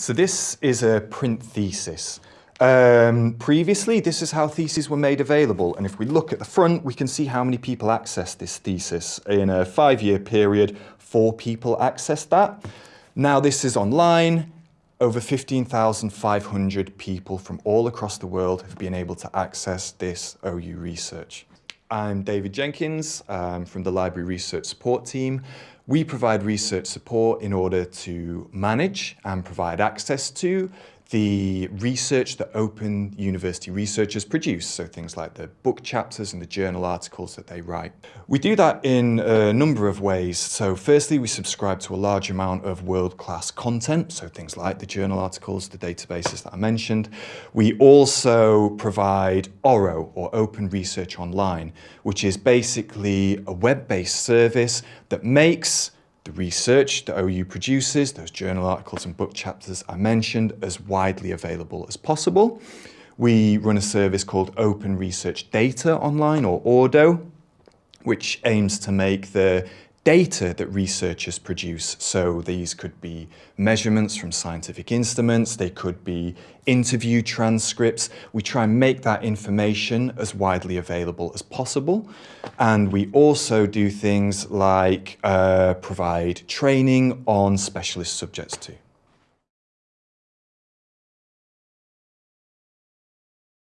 So this is a print thesis. Um, previously, this is how theses were made available. And if we look at the front, we can see how many people accessed this thesis. In a five-year period, four people accessed that. Now this is online. Over 15,500 people from all across the world have been able to access this OU research. I'm David Jenkins from the Library Research Support Team. We provide research support in order to manage and provide access to the research that open university researchers produce, so things like the book chapters and the journal articles that they write. We do that in a number of ways. So firstly, we subscribe to a large amount of world-class content, so things like the journal articles, the databases that I mentioned. We also provide ORO, or Open Research Online, which is basically a web-based service that makes the research that OU produces, those journal articles and book chapters I mentioned, as widely available as possible. We run a service called Open Research Data Online, or ORDO, which aims to make the data that researchers produce. So these could be measurements from scientific instruments, they could be interview transcripts. We try and make that information as widely available as possible. And we also do things like uh, provide training on specialist subjects too.